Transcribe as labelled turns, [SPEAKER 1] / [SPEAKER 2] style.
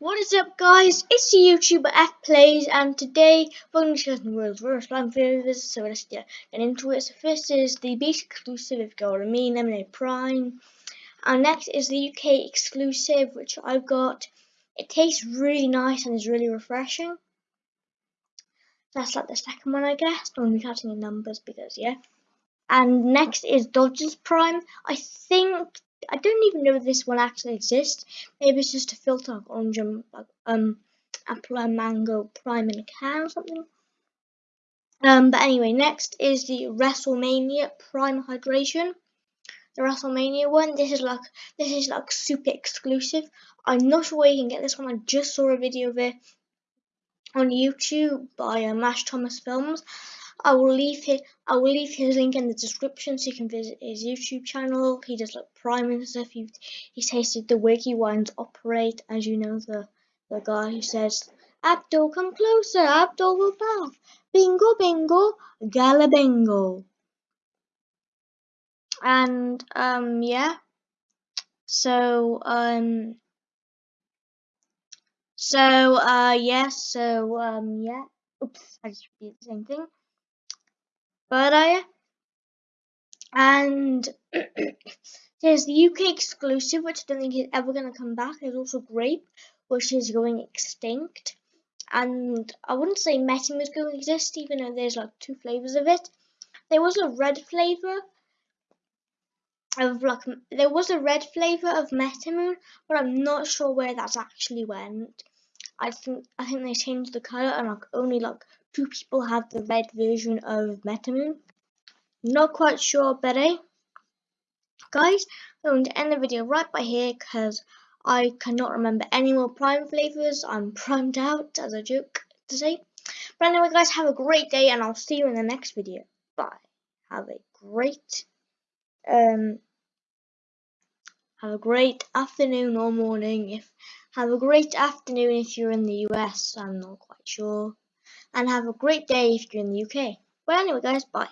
[SPEAKER 1] What is up guys, it's the YouTuber F Plays and today we're going to discuss the world's worst slime flavors, so let's get into it. So first is the base exclusive I mean, Lemonade Prime. And next is the UK exclusive which I've got. It tastes really nice and is really refreshing. That's like the second one I guess, don't be counting the numbers because yeah. And next is Dodgers Prime. I think I don't even know if this one actually exists. Maybe it's just a filter of orange and um, apple and mango prime in a can or something. Um, but anyway, next is the WrestleMania Prime Hydration. The WrestleMania one. This is like this is like super exclusive. I'm not sure where you can get this one. I just saw a video of it on YouTube by uh, Mash Thomas Films. I will leave his I will leave his link in the description so you can visit his YouTube channel. He does like prime and stuff. He he tasted the wiggy wines operate, as you know the the guy who says Abdul come closer, Abdul will bath. Bingo bingo, gala bingo. And um yeah. So um so uh yeah, so um yeah. Oops, I just repeated the same thing I and there's the UK exclusive, which I don't think is ever going to come back. There's also grape, which is going extinct. And I wouldn't say Metamoon is going to exist, even though there's like two flavors of it. There was a red flavor of like there was a red flavor of Metamoon, but I'm not sure where that's actually went. I think I think they changed the color and like only like two people have the red version of Metamoon. Not quite sure, but eh? Guys, I'm going to end the video right by here because I cannot remember any more Prime flavors. I'm primed out as a joke to say. But anyway, guys, have a great day and I'll see you in the next video. Bye. Have a great, um, have a great afternoon or morning. If have a great afternoon if you're in the US. I'm not quite sure and have a great day if you're in the UK. But anyway guys, bye.